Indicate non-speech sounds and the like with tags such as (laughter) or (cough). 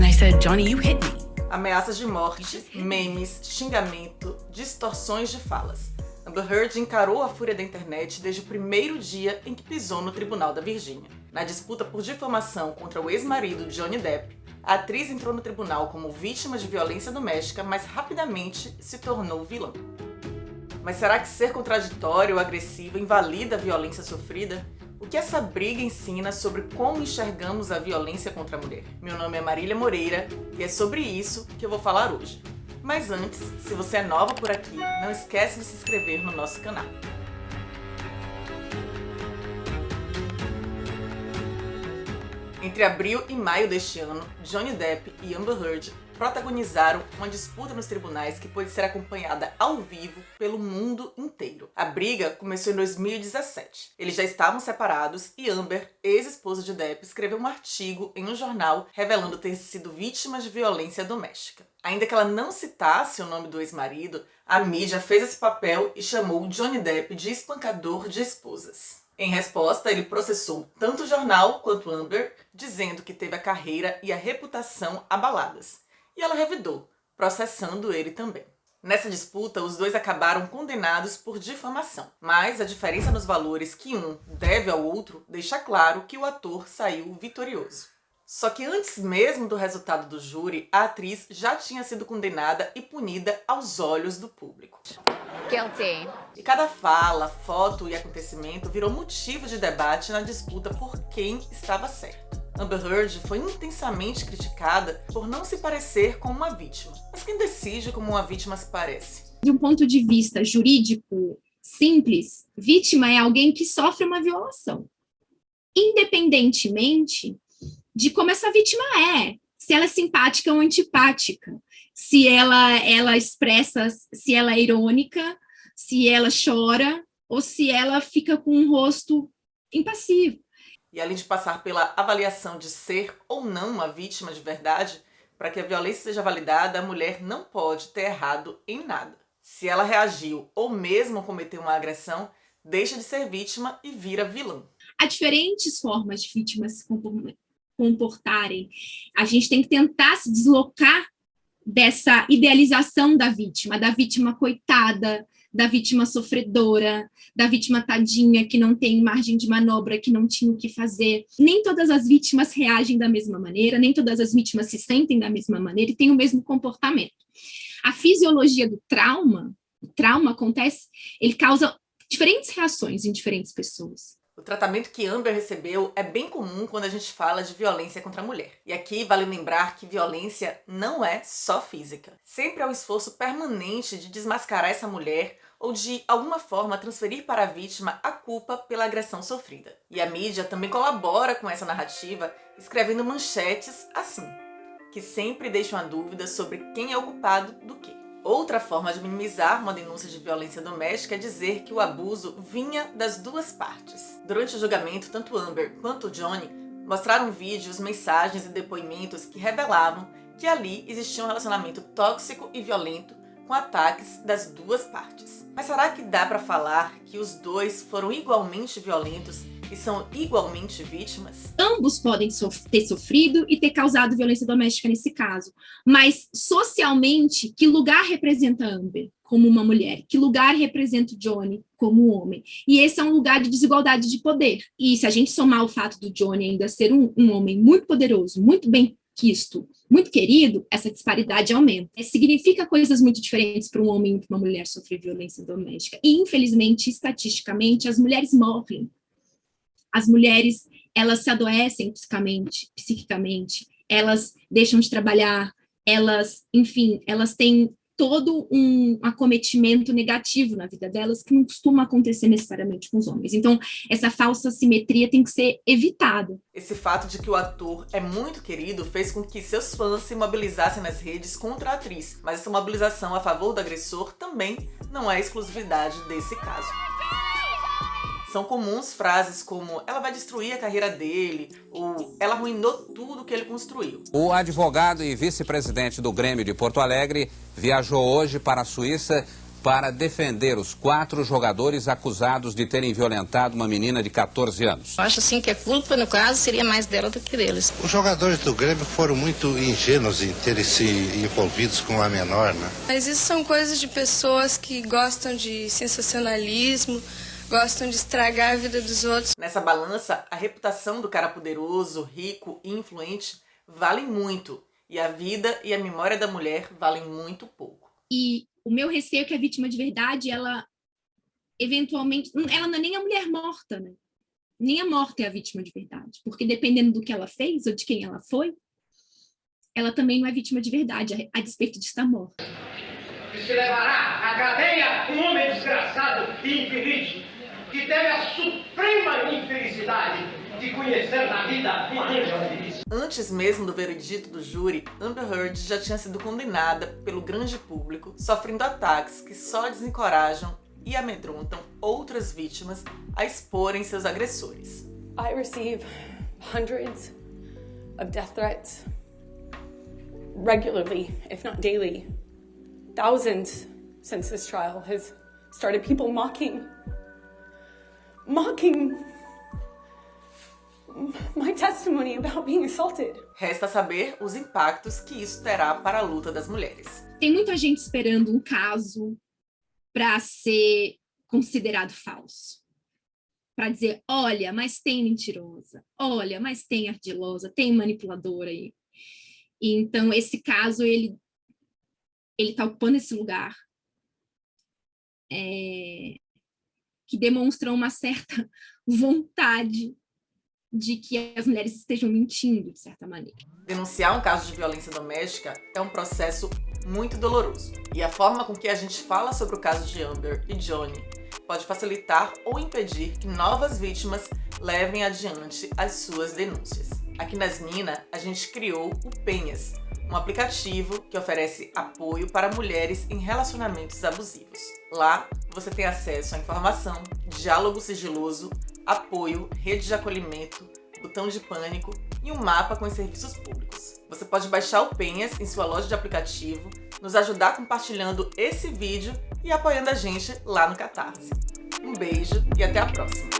And I said, Johnny, you hit me. Ameaças de morte, memes, xingamento, distorções de falas. Amber Heard encarou a fúria da internet desde o primeiro dia em que pisou no Tribunal da Virgínia. Na disputa por difamação contra o ex-marido Johnny Depp, a atriz entrou no tribunal como vítima de violência doméstica, mas rapidamente se tornou vilã. Mas será que ser contraditório ou agressivo invalida a violência sofrida? O que essa briga ensina sobre como enxergamos a violência contra a mulher? Meu nome é Marília Moreira e é sobre isso que eu vou falar hoje. Mas antes, se você é nova por aqui, não esquece de se inscrever no nosso canal. Entre abril e maio deste ano, Johnny Depp e Amber Heard protagonizaram uma disputa nos tribunais que pode ser acompanhada ao vivo pelo mundo inteiro. A briga começou em 2017. Eles já estavam separados e Amber, ex-esposa de Depp, escreveu um artigo em um jornal revelando ter sido vítima de violência doméstica. Ainda que ela não citasse o nome do ex-marido, a mídia fez esse papel e chamou Johnny Depp de espancador de esposas. Em resposta, ele processou tanto o jornal quanto Amber, dizendo que teve a carreira e a reputação abaladas e ela revidou, processando ele também. Nessa disputa, os dois acabaram condenados por difamação, mas a diferença nos valores que um deve ao outro deixa claro que o ator saiu vitorioso. Só que antes mesmo do resultado do júri, a atriz já tinha sido condenada e punida aos olhos do público. Guilty. E cada fala, foto e acontecimento virou motivo de debate na disputa por quem estava certo. Amber Heard foi intensamente criticada por não se parecer com uma vítima. Mas quem decide como uma vítima se parece? De um ponto de vista jurídico simples, vítima é alguém que sofre uma violação. Independentemente de como essa vítima é, se ela é simpática ou antipática, se ela, ela expressa, se ela é irônica, se ela chora, ou se ela fica com um rosto impassivo. E além de passar pela avaliação de ser ou não uma vítima de verdade, para que a violência seja validada, a mulher não pode ter errado em nada. Se ela reagiu ou mesmo cometeu uma agressão, deixa de ser vítima e vira vilã. Há diferentes formas de vítimas se comportarem. A gente tem que tentar se deslocar dessa idealização da vítima, da vítima coitada, da vítima sofredora, da vítima tadinha que não tem margem de manobra, que não tinha o que fazer. Nem todas as vítimas reagem da mesma maneira, nem todas as vítimas se sentem da mesma maneira e têm o mesmo comportamento. A fisiologia do trauma, o trauma acontece, ele causa diferentes reações em diferentes pessoas. O tratamento que Amber recebeu é bem comum quando a gente fala de violência contra a mulher. E aqui vale lembrar que violência não é só física. Sempre há um esforço permanente de desmascarar essa mulher ou de alguma forma transferir para a vítima a culpa pela agressão sofrida. E a mídia também colabora com essa narrativa escrevendo manchetes assim, que sempre deixam a dúvida sobre quem é o culpado do quê. Outra forma de minimizar uma denúncia de violência doméstica é dizer que o abuso vinha das duas partes. Durante o julgamento, tanto Amber quanto Johnny mostraram vídeos, mensagens e depoimentos que revelavam que ali existia um relacionamento tóxico e violento com ataques das duas partes. Mas será que dá para falar que os dois foram igualmente violentos e são igualmente vítimas? Ambos podem ter sofrido e ter causado violência doméstica nesse caso, mas socialmente, que lugar representa Amber como uma mulher? Que lugar representa Johnny como homem? E esse é um lugar de desigualdade de poder. E se a gente somar o fato do Johnny ainda ser um, um homem muito poderoso, muito bem quisto, muito querido, essa disparidade aumenta. Significa coisas muito diferentes para um homem e para uma mulher sofrer violência doméstica. E, infelizmente, estatisticamente, as mulheres morrem as mulheres, elas se adoecem fisicamente, psiquicamente, elas deixam de trabalhar, elas, enfim, elas têm todo um acometimento negativo na vida delas que não costuma acontecer necessariamente com os homens. Então, essa falsa simetria tem que ser evitada. Esse fato de que o ator é muito querido fez com que seus fãs se mobilizassem nas redes contra a atriz, mas essa mobilização a favor do agressor também não é exclusividade desse caso. São comuns frases como ela vai destruir a carreira dele ou ela arruinou tudo que ele construiu. O advogado e vice-presidente do Grêmio de Porto Alegre viajou hoje para a Suíça para defender os quatro jogadores acusados de terem violentado uma menina de 14 anos. Eu acho assim que a culpa, no caso, seria mais dela do que deles. Os jogadores do Grêmio foram muito ingênuos em terem se envolvidos com a menor, né? Mas isso são coisas de pessoas que gostam de sensacionalismo, gostam de estragar a vida dos outros. Nessa balança, a reputação do cara poderoso, rico e influente valem muito, e a vida e a memória da mulher valem muito pouco. E o meu receio é que a vítima de verdade, ela eventualmente, ela não é nem a mulher morta, né? Nem a morta é a vítima de verdade, porque dependendo do que ela fez ou de quem ela foi, ela também não é vítima de verdade, a despeito de estar morta. Se levará à cadeia um homem desgraçado e infeliz, que teve a suprema infelicidade de conhecer na vida uma feliz. Antes mesmo do veredito do júri, Amber Heard já tinha sido condenada pelo grande público, sofrendo ataques que só desencorajam e amedrontam outras vítimas a exporem seus agressores. I receive hundreds of death threats regularly, if not daily. Thousands since this trial has started people mocking, mocking my testimony about being assaulted. Resta saber os impactos que isso terá para a luta das mulheres. Tem muita gente esperando um caso para ser considerado falso. Para dizer, olha, mas tem mentirosa, olha, mas tem ardilosa, tem manipuladora aí. E, então, esse caso, ele ele está ocupando esse lugar é, que demonstra uma certa (laughs) vontade de que as mulheres estejam mentindo, de certa maneira. Denunciar um caso de violência doméstica é um processo muito doloroso. E a forma com que a gente fala sobre o caso de Amber e Johnny pode facilitar ou impedir que novas vítimas levem adiante as suas denúncias. Aqui nas Mina, a gente criou o Penhas, um aplicativo que oferece apoio para mulheres em relacionamentos abusivos. Lá, você tem acesso à informação, diálogo sigiloso, apoio, rede de acolhimento, botão de pânico e um mapa com os serviços públicos. Você pode baixar o Penhas em sua loja de aplicativo, nos ajudar compartilhando esse vídeo e apoiando a gente lá no Catarse. Um beijo e até a próxima!